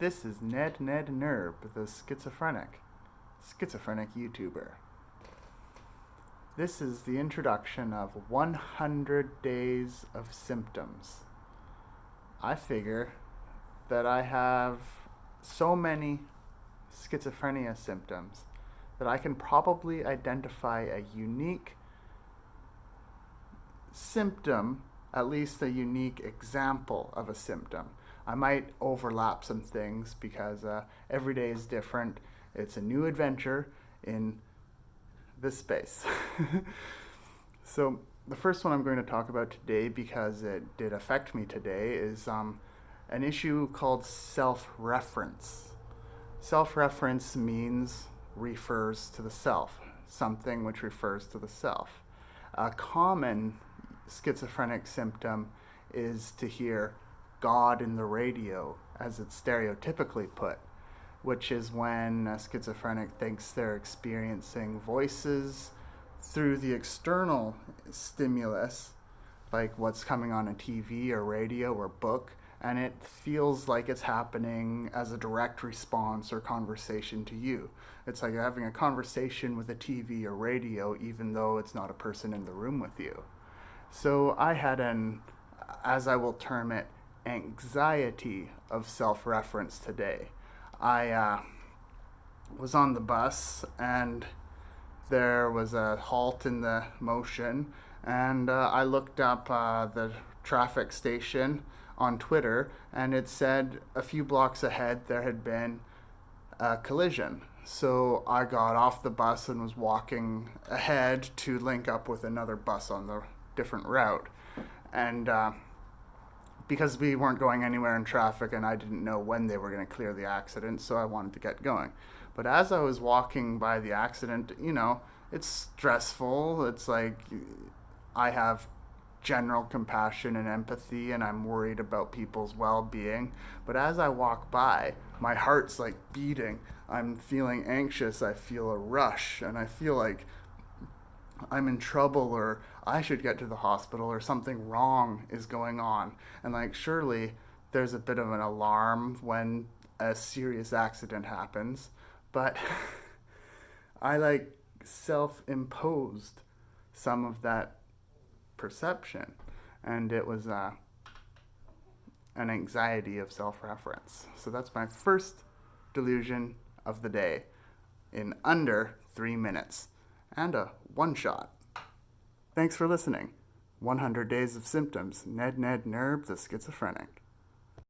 This is Ned Ned Nerb, the schizophrenic, schizophrenic YouTuber. This is the introduction of 100 Days of Symptoms. I figure that I have so many schizophrenia symptoms that I can probably identify a unique symptom, at least a unique example of a symptom. I might overlap some things because uh, every day is different. It's a new adventure in this space. so, the first one I'm going to talk about today, because it did affect me today, is um, an issue called self reference. Self reference means refers to the self, something which refers to the self. A common schizophrenic symptom is to hear God in the radio, as it's stereotypically put, which is when a schizophrenic thinks they're experiencing voices through the external stimulus, like what's coming on a TV or radio or book, and it feels like it's happening as a direct response or conversation to you. It's like you're having a conversation with a TV or radio, even though it's not a person in the room with you. So I had an, as I will term it, anxiety of self reference today. I uh, was on the bus and there was a halt in the motion, and uh, I looked up uh, the traffic station on Twitter, and it said a few blocks ahead there had been a collision. So I got off the bus and was walking ahead to link up with another bus on the different route. And uh, because we weren't going anywhere in traffic and I didn't know when they were going to clear the accident, so I wanted to get going. But as I was walking by the accident, you know, it's stressful. It's like I have general compassion and empathy and I'm worried about people's well-being. But as I walk by, my heart's like beating. I'm feeling anxious. I feel a rush and I feel like I'm in trouble or I should get to the hospital or something wrong is going on. And like, surely there's a bit of an alarm when a serious accident happens, but I like self imposed some of that perception. And it was uh, an anxiety of self reference. So that's my first delusion of the day in under three minutes and a one shot. Thanks for listening. 100 Days of Symptoms, Ned Ned Nerb the Schizophrenic.